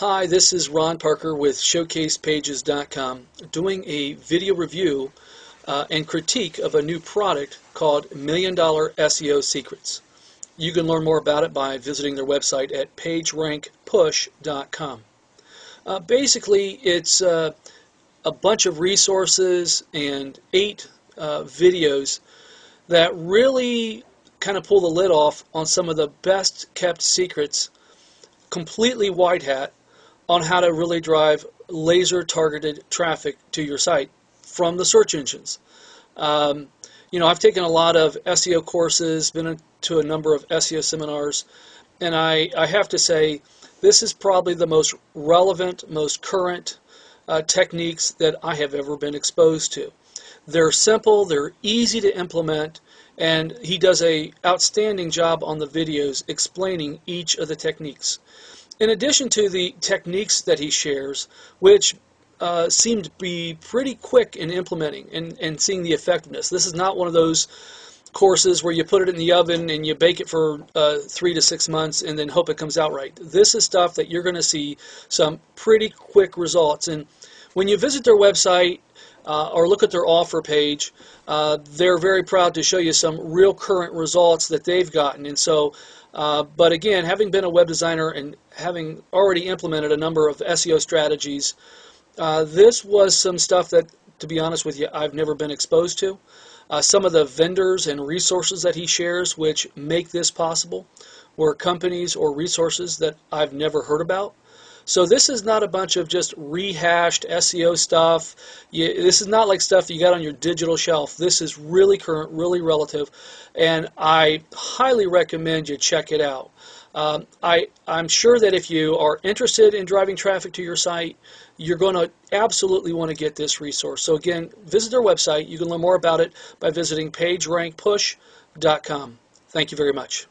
Hi, this is Ron Parker with ShowcasePages.com doing a video review uh, and critique of a new product called Million Dollar SEO Secrets. You can learn more about it by visiting their website at PageRankPush.com. Uh, basically, it's uh, a bunch of resources and eight uh, videos that really kind of pull the lid off on some of the best kept secrets, completely white hat, on how to really drive laser targeted traffic to your site from the search engines. Um, you know, I've taken a lot of SEO courses, been to a number of SEO seminars, and I, I have to say, this is probably the most relevant, most current uh, techniques that I have ever been exposed to. They're simple, they're easy to implement, and he does a outstanding job on the videos explaining each of the techniques. In addition to the techniques that he shares, which uh, seem to be pretty quick in implementing and, and seeing the effectiveness. This is not one of those courses where you put it in the oven and you bake it for uh, three to six months and then hope it comes out right. This is stuff that you're going to see some pretty quick results. And when you visit their website uh, or look at their offer page, uh, they're very proud to show you some real current results that they've gotten. And so uh, but again, having been a web designer and having already implemented a number of SEO strategies, uh, this was some stuff that, to be honest with you, I've never been exposed to. Uh, some of the vendors and resources that he shares which make this possible were companies or resources that I've never heard about. So this is not a bunch of just rehashed SEO stuff. You, this is not like stuff you got on your digital shelf. This is really current, really relative, and I highly recommend you check it out. Um, I, I'm sure that if you are interested in driving traffic to your site, you're going to absolutely want to get this resource. So again, visit their website. You can learn more about it by visiting PageRankPush.com. Thank you very much.